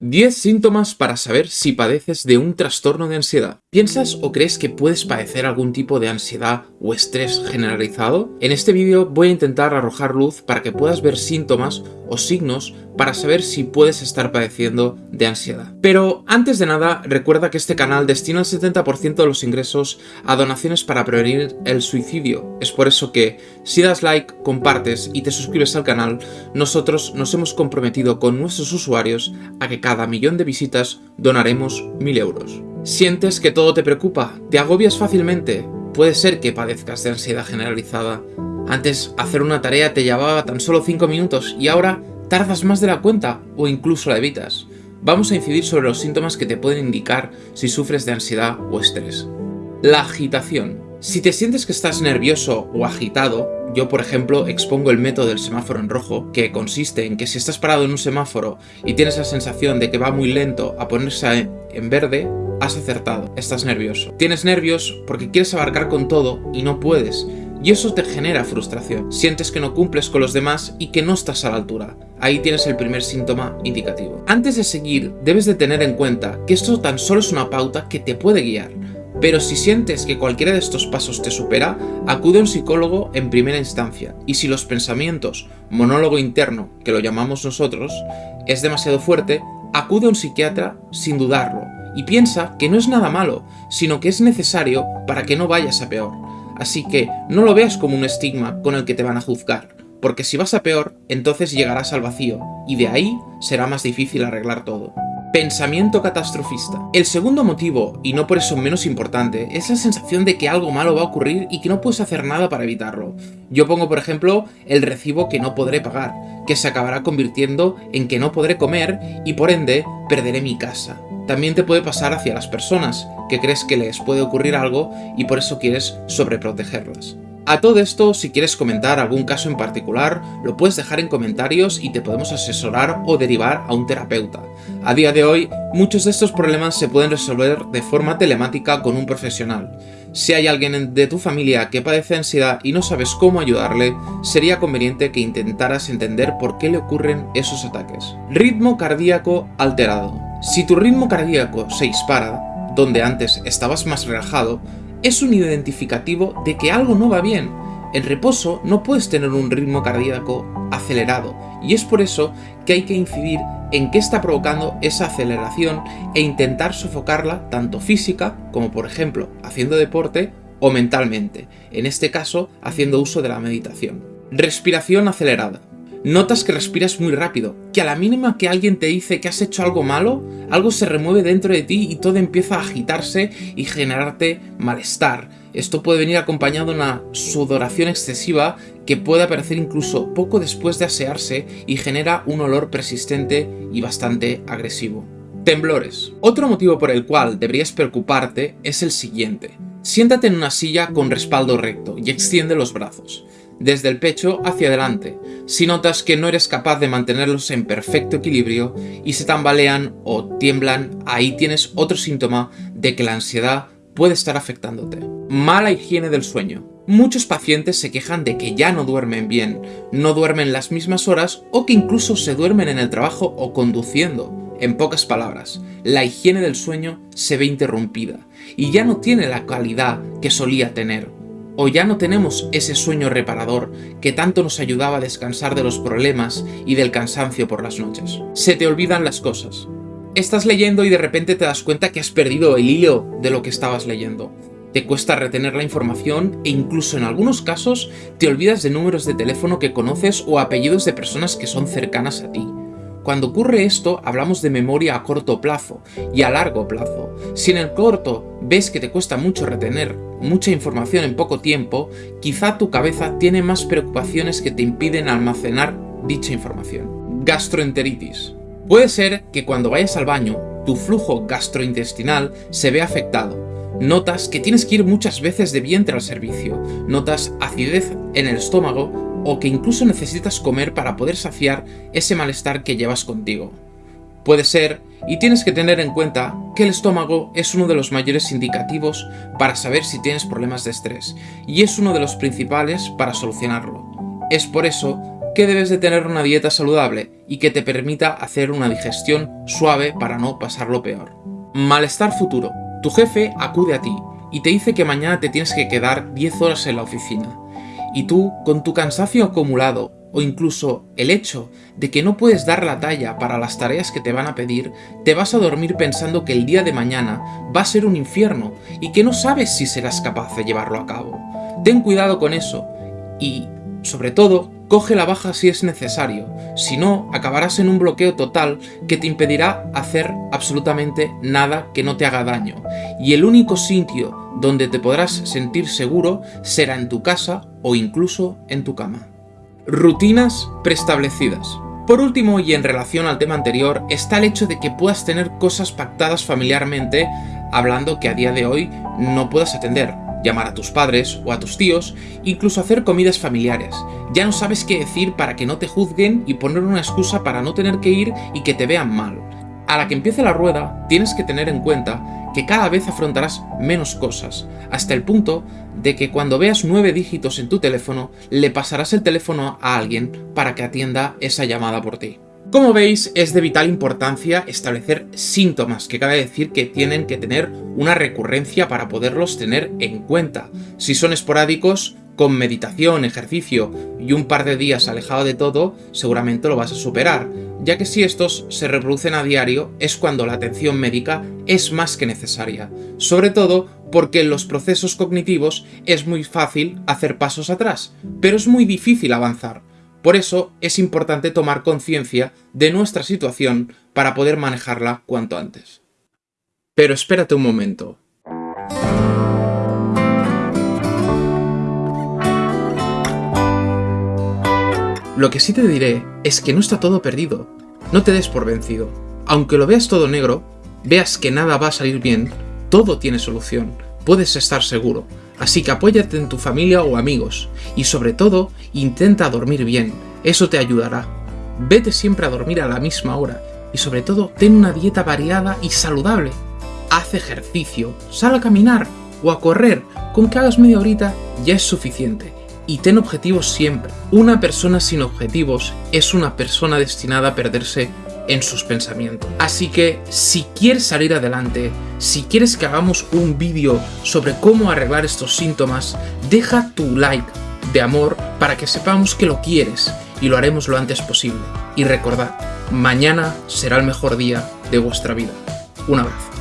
10 síntomas para saber si padeces de un trastorno de ansiedad. ¿Piensas o crees que puedes padecer algún tipo de ansiedad o estrés generalizado? En este vídeo voy a intentar arrojar luz para que puedas ver síntomas o signos para saber si puedes estar padeciendo de ansiedad. Pero antes de nada, recuerda que este canal destina el 70% de los ingresos a donaciones para prevenir el suicidio. Es por eso que, si das like, compartes y te suscribes al canal, nosotros nos hemos comprometido con nuestros usuarios a que cada millón de visitas donaremos 1000 euros. ¿Sientes que todo te preocupa? ¿Te agobias fácilmente? Puede ser que padezcas de ansiedad generalizada. Antes, hacer una tarea te llevaba tan solo 5 minutos y ahora tardas más de la cuenta o incluso la evitas. Vamos a incidir sobre los síntomas que te pueden indicar si sufres de ansiedad o estrés. La agitación. Si te sientes que estás nervioso o agitado, yo por ejemplo expongo el método del semáforo en rojo, que consiste en que si estás parado en un semáforo y tienes la sensación de que va muy lento a ponerse en verde, has acertado, estás nervioso. Tienes nervios porque quieres abarcar con todo y no puedes, y eso te genera frustración. Sientes que no cumples con los demás y que no estás a la altura. Ahí tienes el primer síntoma indicativo. Antes de seguir, debes de tener en cuenta que esto tan solo es una pauta que te puede guiar. Pero si sientes que cualquiera de estos pasos te supera, acude a un psicólogo en primera instancia. Y si los pensamientos, monólogo interno, que lo llamamos nosotros, es demasiado fuerte, acude a un psiquiatra sin dudarlo. Y piensa que no es nada malo, sino que es necesario para que no vayas a peor. Así que no lo veas como un estigma con el que te van a juzgar, porque si vas a peor, entonces llegarás al vacío, y de ahí será más difícil arreglar todo. Pensamiento catastrofista. El segundo motivo, y no por eso menos importante, es la sensación de que algo malo va a ocurrir y que no puedes hacer nada para evitarlo. Yo pongo por ejemplo el recibo que no podré pagar, que se acabará convirtiendo en que no podré comer y por ende perderé mi casa. También te puede pasar hacia las personas, que crees que les puede ocurrir algo y por eso quieres sobreprotegerlas. A todo esto, si quieres comentar algún caso en particular, lo puedes dejar en comentarios y te podemos asesorar o derivar a un terapeuta. A día de hoy, muchos de estos problemas se pueden resolver de forma telemática con un profesional. Si hay alguien de tu familia que padece ansiedad y no sabes cómo ayudarle, sería conveniente que intentaras entender por qué le ocurren esos ataques. Ritmo cardíaco alterado. Si tu ritmo cardíaco se dispara, donde antes estabas más relajado, es un identificativo de que algo no va bien. En reposo no puedes tener un ritmo cardíaco acelerado y es por eso que hay que incidir en qué está provocando esa aceleración e intentar sofocarla tanto física como por ejemplo haciendo deporte o mentalmente, en este caso haciendo uso de la meditación. Respiración acelerada. Notas que respiras muy rápido, que a la mínima que alguien te dice que has hecho algo malo, algo se remueve dentro de ti y todo empieza a agitarse y generarte malestar. Esto puede venir acompañado de una sudoración excesiva que puede aparecer incluso poco después de asearse y genera un olor persistente y bastante agresivo. Temblores. Otro motivo por el cual deberías preocuparte es el siguiente. Siéntate en una silla con respaldo recto y extiende los brazos desde el pecho hacia adelante. Si notas que no eres capaz de mantenerlos en perfecto equilibrio y se tambalean o tiemblan, ahí tienes otro síntoma de que la ansiedad puede estar afectándote. Mala higiene del sueño. Muchos pacientes se quejan de que ya no duermen bien, no duermen las mismas horas o que incluso se duermen en el trabajo o conduciendo. En pocas palabras, la higiene del sueño se ve interrumpida y ya no tiene la calidad que solía tener o ya no tenemos ese sueño reparador que tanto nos ayudaba a descansar de los problemas y del cansancio por las noches. Se te olvidan las cosas. Estás leyendo y de repente te das cuenta que has perdido el hilo de lo que estabas leyendo. Te cuesta retener la información e incluso en algunos casos te olvidas de números de teléfono que conoces o apellidos de personas que son cercanas a ti. Cuando ocurre esto, hablamos de memoria a corto plazo y a largo plazo. Si en el corto ves que te cuesta mucho retener mucha información en poco tiempo, quizá tu cabeza tiene más preocupaciones que te impiden almacenar dicha información. Gastroenteritis. Puede ser que cuando vayas al baño, tu flujo gastrointestinal se vea afectado. Notas que tienes que ir muchas veces de vientre al servicio, notas acidez en el estómago o que incluso necesitas comer para poder saciar ese malestar que llevas contigo. Puede ser, y tienes que tener en cuenta, que el estómago es uno de los mayores indicativos para saber si tienes problemas de estrés, y es uno de los principales para solucionarlo. Es por eso que debes de tener una dieta saludable y que te permita hacer una digestión suave para no pasarlo peor. Malestar futuro. Tu jefe acude a ti y te dice que mañana te tienes que quedar 10 horas en la oficina. Y tú, con tu cansancio acumulado o incluso el hecho de que no puedes dar la talla para las tareas que te van a pedir, te vas a dormir pensando que el día de mañana va a ser un infierno y que no sabes si serás capaz de llevarlo a cabo. Ten cuidado con eso y, sobre todo, coge la baja si es necesario, si no, acabarás en un bloqueo total que te impedirá hacer absolutamente nada que no te haga daño, y el único sitio donde te podrás sentir seguro será en tu casa o incluso en tu cama. Rutinas preestablecidas. Por último, y en relación al tema anterior, está el hecho de que puedas tener cosas pactadas familiarmente, hablando que a día de hoy no puedas atender, llamar a tus padres o a tus tíos, incluso hacer comidas familiares. Ya no sabes qué decir para que no te juzguen y poner una excusa para no tener que ir y que te vean mal. A la que empiece la rueda, tienes que tener en cuenta que cada vez afrontarás menos cosas, hasta el punto de que cuando veas nueve dígitos en tu teléfono, le pasarás el teléfono a alguien para que atienda esa llamada por ti. Como veis, es de vital importancia establecer síntomas, que cabe decir que tienen que tener una recurrencia para poderlos tener en cuenta. Si son esporádicos, con meditación, ejercicio y un par de días alejado de todo, seguramente lo vas a superar, ya que si estos se reproducen a diario es cuando la atención médica es más que necesaria, sobre todo porque en los procesos cognitivos es muy fácil hacer pasos atrás, pero es muy difícil avanzar. Por eso es importante tomar conciencia de nuestra situación para poder manejarla cuanto antes. Pero espérate un momento, Lo que sí te diré es que no está todo perdido. No te des por vencido. Aunque lo veas todo negro, veas que nada va a salir bien, todo tiene solución. Puedes estar seguro. Así que apóyate en tu familia o amigos. Y sobre todo, intenta dormir bien. Eso te ayudará. Vete siempre a dormir a la misma hora. Y sobre todo, ten una dieta variada y saludable. Haz ejercicio, sal a caminar o a correr. Con que hagas media horita ya es suficiente y ten objetivos siempre. Una persona sin objetivos es una persona destinada a perderse en sus pensamientos. Así que si quieres salir adelante, si quieres que hagamos un vídeo sobre cómo arreglar estos síntomas, deja tu like de amor para que sepamos que lo quieres y lo haremos lo antes posible. Y recordad, mañana será el mejor día de vuestra vida. Un abrazo.